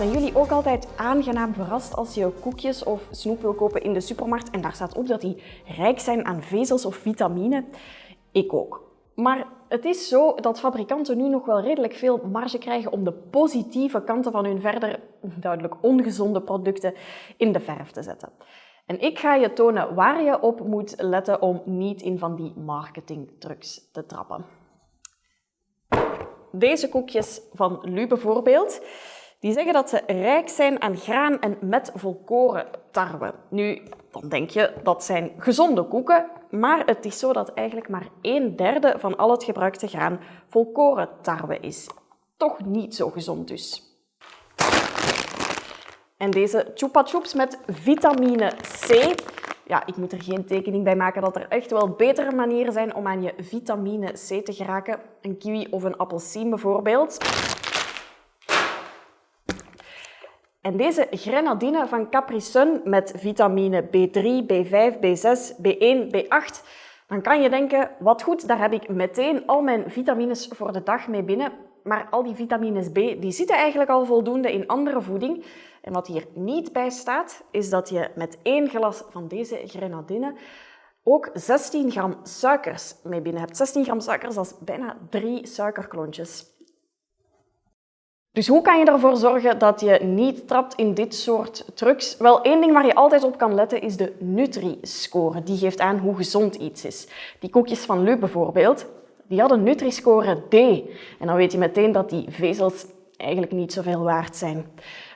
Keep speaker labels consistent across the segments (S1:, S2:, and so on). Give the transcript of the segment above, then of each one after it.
S1: Zijn jullie ook altijd aangenaam verrast als je koekjes of snoep wil kopen in de supermarkt en daar staat op dat die rijk zijn aan vezels of vitamine? Ik ook. Maar het is zo dat fabrikanten nu nog wel redelijk veel marge krijgen om de positieve kanten van hun verder duidelijk ongezonde producten in de verf te zetten. En ik ga je tonen waar je op moet letten om niet in van die marketingtrucs te trappen. Deze koekjes van Lu bijvoorbeeld, die zeggen dat ze rijk zijn aan graan en met volkoren tarwe. Nu, dan denk je dat zijn gezonde koeken, maar het is zo dat eigenlijk maar een derde van al het gebruikte graan volkoren tarwe is. Toch niet zo gezond dus. En deze chupa chups met vitamine C. Ja, ik moet er geen tekening bij maken dat er echt wel betere manieren zijn om aan je vitamine C te geraken. Een kiwi of een appelsien bijvoorbeeld. En deze grenadine van Capri Sun met vitamine B3, B5, B6, B1, B8, dan kan je denken, wat goed, daar heb ik meteen al mijn vitamines voor de dag mee binnen. Maar al die vitamines B die zitten eigenlijk al voldoende in andere voeding. En wat hier niet bij staat, is dat je met één glas van deze grenadine ook 16 gram suikers mee binnen hebt. 16 gram suikers, dat is bijna drie suikerklontjes. Dus hoe kan je ervoor zorgen dat je niet trapt in dit soort trucs? Wel, één ding waar je altijd op kan letten is de Nutri-score. Die geeft aan hoe gezond iets is. Die koekjes van Lu bijvoorbeeld, die hadden Nutri-score D. En dan weet je meteen dat die vezels eigenlijk niet zoveel waard zijn.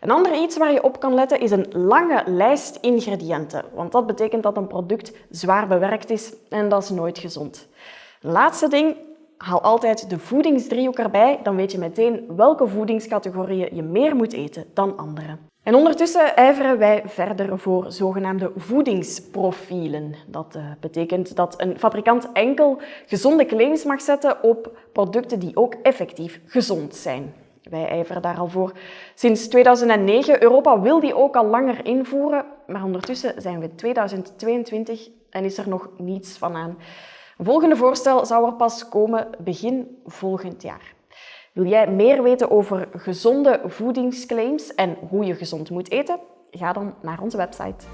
S1: Een ander iets waar je op kan letten is een lange lijst ingrediënten. Want dat betekent dat een product zwaar bewerkt is en dat is nooit gezond. Laatste ding, haal altijd de voedingsdriehoek erbij. Dan weet je meteen welke voedingscategorieën je meer moet eten dan andere. En ondertussen ijveren wij verder voor zogenaamde voedingsprofielen. Dat uh, betekent dat een fabrikant enkel gezonde claims mag zetten op producten die ook effectief gezond zijn. Wij ijveren daar al voor. Sinds 2009, Europa wil die ook al langer invoeren, maar ondertussen zijn we 2022 en is er nog niets van aan. Een volgende voorstel zou er pas komen begin volgend jaar. Wil jij meer weten over gezonde voedingsclaims en hoe je gezond moet eten? Ga dan naar onze website.